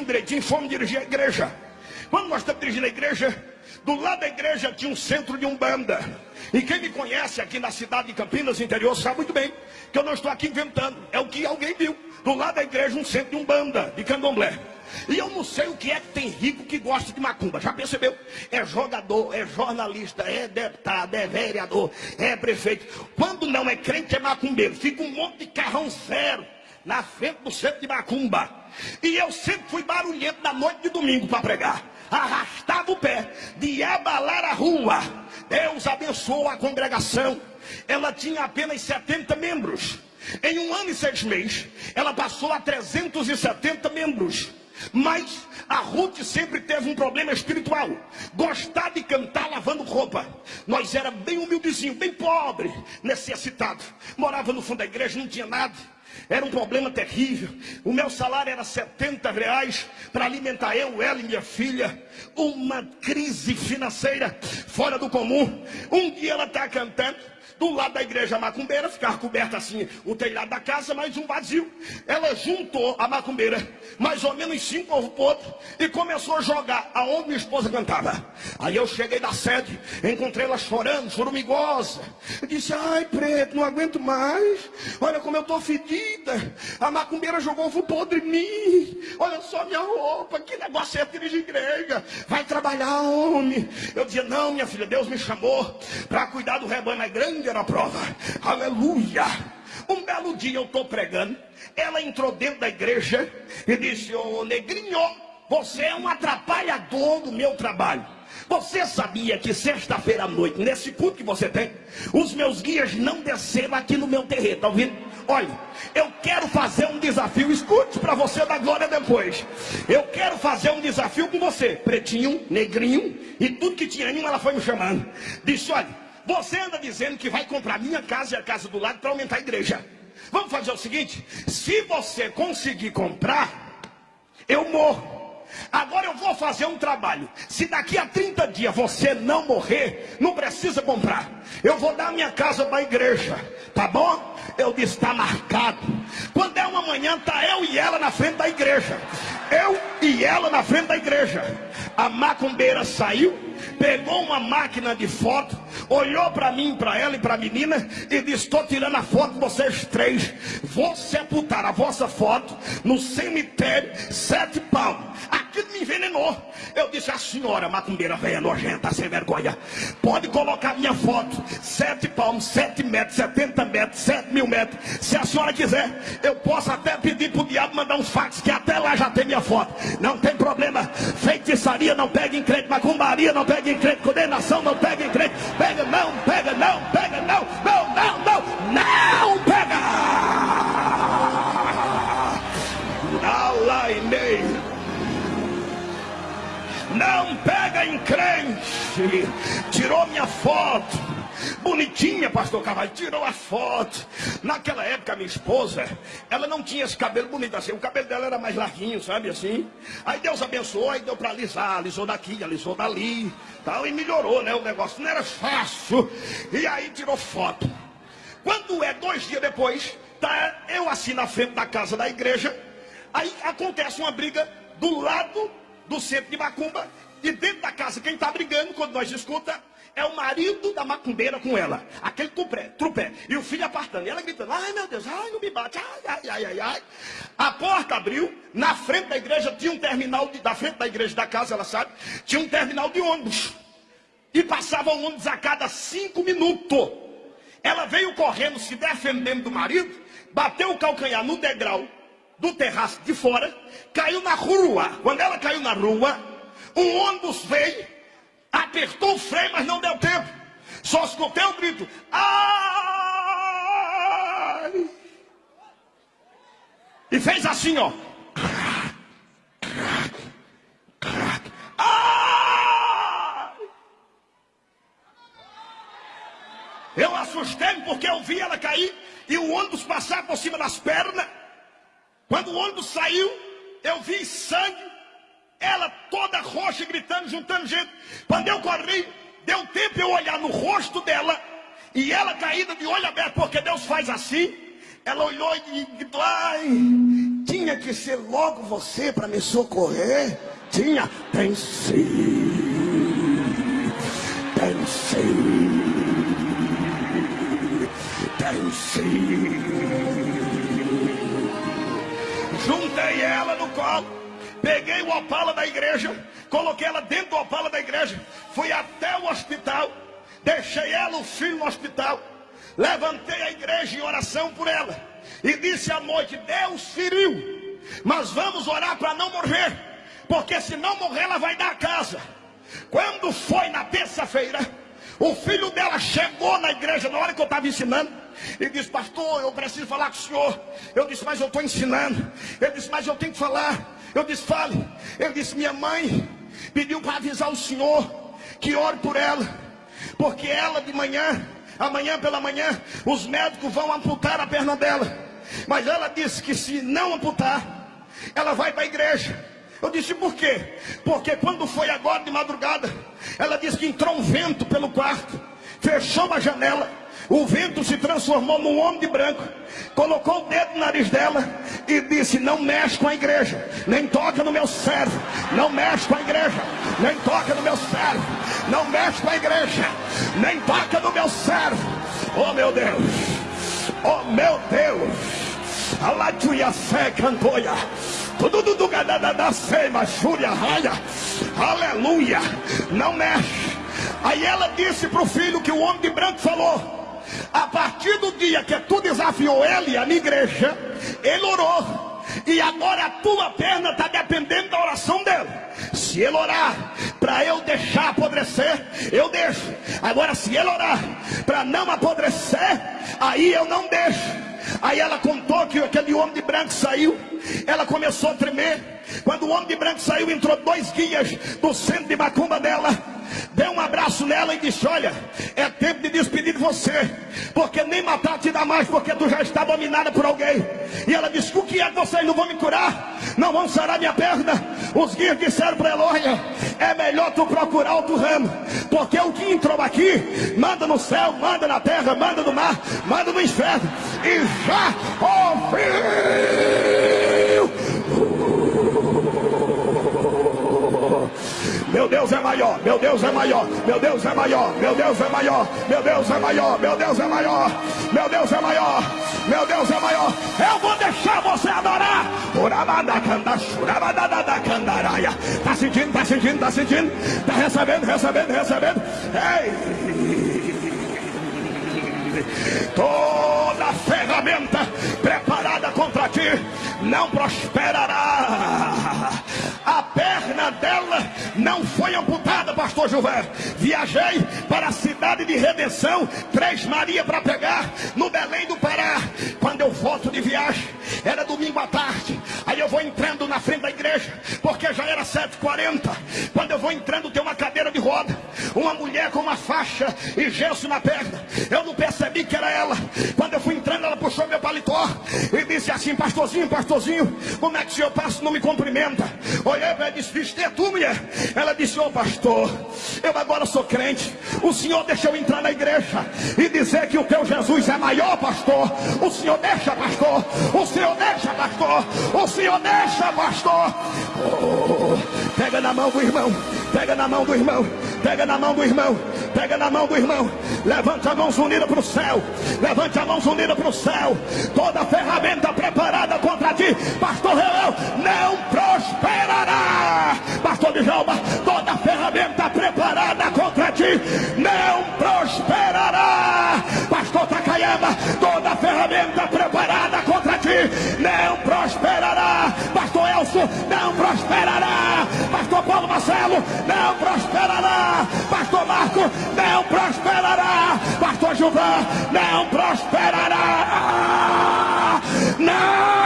direitinho, fomos dirigir a igreja. Quando nós estamos dirigindo a igreja, do lado da igreja tinha um centro de umbanda. E quem me conhece aqui na cidade de Campinas, interior, sabe muito bem que eu não estou aqui inventando. É o que alguém viu. Do lado da igreja, um centro de umbanda, de candomblé. E eu não sei o que é que tem rico que gosta de macumba. Já percebeu? É jogador, é jornalista, é deputado, é vereador, é prefeito. Quando não é crente, é macumbeiro. Fica um monte de carrão zero na frente do centro de macumba. E eu sempre fui barulhento na noite de domingo para pregar. Arrastava o pé de abalar a rua. Deus abençoou a congregação. Ela tinha apenas 70 membros. Em um ano e seis meses, ela passou a 370 membros. Mas a Ruth sempre teve um problema espiritual. Gostar de cantar lavando roupa. Nós era bem humildezinho, bem pobre, necessitado. Morava no fundo da igreja, não tinha nada. Era um problema terrível. O meu salário era 70 reais para alimentar eu, ela e minha filha. Uma crise financeira fora do comum. Um dia ela está cantando do lado da igreja macumbeira, ficava coberta assim o telhado da casa, mais um vazio. Ela juntou a macumbeira, mais ou menos cinco ovos podres, e começou a jogar aonde minha esposa cantava. Aí eu cheguei da sede, encontrei ela chorando, chorumigosa. Eu disse, ai preto, não aguento mais. Olha como eu estou fedida. A macumbeira jogou ovo podre em mim. Olha só minha roupa, que negócio é de igreja. Vai trabalhar, homem. Eu dizia, não, minha filha, Deus me chamou para cuidar do rebanho mais grande era a prova. Aleluia. Um belo dia eu estou pregando. Ela entrou dentro da igreja e disse: Ô oh, negrinho, você é um atrapalhador do meu trabalho. Você sabia que sexta-feira à noite, nesse culto que você tem, os meus guias não desceram aqui no meu terreno, tá ouvindo? Olha, eu quero fazer um desafio, escute para você dar glória depois. Eu quero fazer um desafio com você, pretinho, negrinho e tudo que tinha ela foi me chamando. Disse: olha, você anda dizendo que vai comprar minha casa e a casa do lado para aumentar a igreja. Vamos fazer o seguinte: se você conseguir comprar, eu morro. Agora eu vou fazer um trabalho. Se daqui a 30 dias você não morrer, não precisa comprar. Eu vou dar minha casa para a igreja. Tá bom? Disse, está marcado. Quando é uma manhã, tá eu e ela na frente da igreja. Eu e ela na frente da igreja. A macumbeira saiu, pegou uma máquina de foto, olhou para mim, para ela e para a menina e disse: Estou tirando a foto de vocês três. Vou sepultar a vossa foto no cemitério sete palmos. Aquilo me envenenou. Eu disse: A senhora, macumbeira velha nojenta, sem vergonha, pode colocar minha foto, sete palmos, sete metros, setenta metros, sete mil metros. Se a senhora quiser, eu posso até pedir para o diabo mandar um fax, que até lá já tem minha foto. Não tem problema. Feitiçaria não pega em crente, macumbaria não pega em crente, condenação não pega em crente. Pega, não, pega, não, pega, não, não, não, não, não Não pega em crente. Tirou minha foto Bonitinha, pastor Carvalho, tirou a foto. Naquela época, minha esposa, ela não tinha esse cabelo bonito assim. O cabelo dela era mais larguinho, sabe assim? Aí Deus abençoou, aí deu para alisar, alisou daqui, alisou dali, tal, e melhorou, né? O negócio não era fácil. E aí tirou foto. Quando é dois dias depois, tá eu assim na frente da casa da igreja, aí acontece uma briga do lado do centro de Macumba, e dentro da casa, quem está brigando, quando nós escuta, é o marido da macumbeira com ela. Aquele trupé, trupé. E o filho apartando. E ela gritando, ai meu Deus, ai não me bate, ai, ai, ai, ai, ai. A porta abriu, na frente da igreja tinha um terminal, de, da frente da igreja da casa, ela sabe, tinha um terminal de ônibus. E passava ônibus a cada cinco minutos. Ela veio correndo, se defendendo do marido, bateu o calcanhar no degrau do terraço de fora, caiu na rua. Quando ela caiu na rua, um ônibus veio apertou o freio, mas não deu tempo. Só escutei o grito. Ai! E fez assim, ó. Eu assustei porque eu vi ela cair e o ônibus passar por cima das pernas. Quando o ônibus saiu, eu vi sangue ela toda roxa, gritando, juntando gente. Quando eu corri, deu tempo eu olhar no rosto dela. E ela caída de olho aberto, porque Deus faz assim. Ela olhou e gritou, ai, tinha que ser logo você para me socorrer? Tinha. Tem sim. Tem sim. Tem sim. Juntei ela no colo. Peguei o opala da igreja. Coloquei ela dentro do opala da igreja. Fui até o hospital. Deixei ela, o filho, no hospital. Levantei a igreja em oração por ela. E disse à noite: Deus feriu. Mas vamos orar para não morrer. Porque se não morrer, ela vai dar a casa. Quando foi na terça-feira, o filho dela chegou na igreja na hora que eu estava ensinando. E disse, pastor, eu preciso falar com o senhor. Eu disse, mas eu estou ensinando. Ele disse, mas eu tenho que falar. Eu disse, fale. Ele disse, minha mãe pediu para avisar o senhor que ore por ela. Porque ela de manhã, amanhã pela manhã, os médicos vão amputar a perna dela. Mas ela disse que se não amputar, ela vai para a igreja. Eu disse, por quê? Porque quando foi agora de madrugada, ela disse que entrou um vento pelo quarto, fechou uma janela, o vento se transformou num homem de branco, colocou o dedo no nariz dela e disse: Não mexe com a igreja, nem toca no meu servo, não mexe com a igreja, nem toca no meu servo, não mexe com a igreja, nem toca no meu servo. Oh meu Deus, oh meu Deus, a latuia fé cantoia. Tudo do da sema, fúria, raia. Aleluia. Não mexe. Aí ela disse para o filho que o homem de branco falou. A partir do dia que tu desafiou ele, a minha igreja, ele orou. E agora a tua perna está dependendo da oração dele. Se ele orar para eu deixar apodrecer, eu deixo. Agora, se ele orar para não apodrecer, aí eu não deixo. Aí ela contou que aquele homem de branco saiu. Ela começou a tremer. Quando o homem de branco saiu, entrou dois guias do centro de macumba dela deu um abraço nela e disse: Olha, é tempo de despedir de você, porque nem matar te dá mais, porque tu já está dominada por alguém. E ela disse: O que é que vocês não vão me curar? Não vão sarar minha perna? Os guias disseram para ela: Olha, é melhor tu procurar outro ramo, porque o que entrou aqui, manda no céu, manda na terra, manda no mar, manda no inferno, e já ouviu. Meu Deus é maior, meu Deus é maior, meu Deus é maior, meu Deus é maior, meu Deus é maior, meu Deus é maior, meu Deus é maior, meu Deus é maior. Eu vou deixar você adorar. Tá sentindo, tá sentindo, tá sentindo, tá recebendo, recebendo, recebendo. Ei! toda ferramenta preparada contra ti não prosperará. A perna dela não foi amputada, pastor Gilberto. Viajei para a cidade de Redenção, Três Maria para pegar no Belém do Pará. Quando eu volto de viagem, era domingo à tarde. Aí eu vou entrando na frente da igreja, porque já era 7h40. Quando eu vou entrando, tem uma cadeira de roda, uma mulher com uma faixa e gesso na perna. Eu não percebi que era ela. Quando eu fui entrando, ela puxou meu paletó e disse assim: Pastorzinho, pastorzinho, como é que o senhor passa não me cumprimenta? Olhei para ela e disse: é tu, mulher. Ela disse: Ô oh, pastor, eu agora sou crente. O senhor deixa eu entrar na igreja e dizer que o teu Jesus é maior, pastor. O senhor deixa, pastor. O senhor deixa, pastor. O senhor deixa, pastor. Oh, pega na mão do irmão. Pega na mão do irmão. Pega na mão do irmão. Pega na mão do irmão. Levante a mão unida para o céu. Levante a mão unida para o céu. Toda ferramenta preparada contra ti, pastor Real, não prosperará. Pastor Djalma, toda prosperará. Pastor Paulo Marcelo, não prosperará. Pastor Marco, não prosperará. Pastor Gilvan, não prosperará. Não!